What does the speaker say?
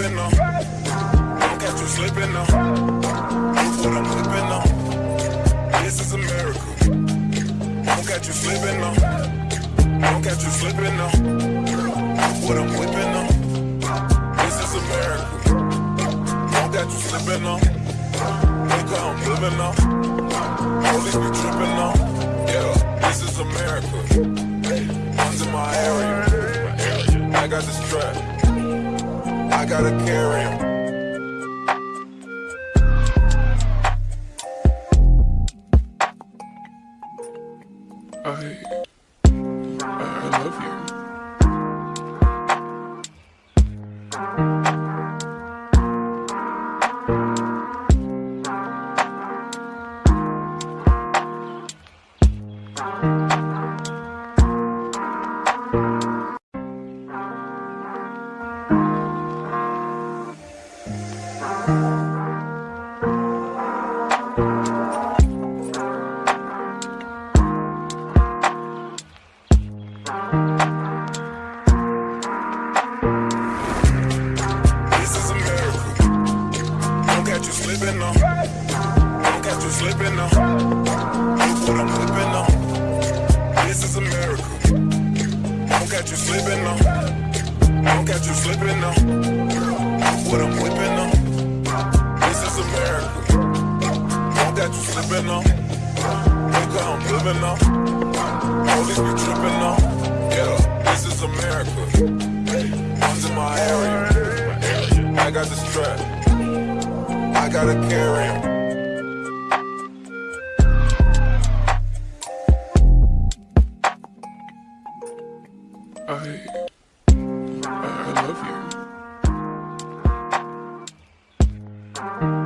slipping now. Don't catch you slipping now. Look what I'm whipping now. This is America. Don't catch you slipping now. Don't catch you slipping now. Look what I'm whipping now. This is America. Don't catch you slipping now. Look how I'm living now. Police be tripping now. Yeah, this is America. Guns in my area. I got. I gotta carry 'em. I, I love you. This is America. Don't catch you slipping now. Don't catch you slipping now. Look what I'm whipping now. This is America. Don't catch you slipping now. Don't catch you slipping now. Look what I'm whipping now. This is America. Don't catch you slipping now. Look how I'm living now. Hold it, tripping on. Yeah, this is America. One's in my area. I got the strap. I gotta carry him. I... I, I love you.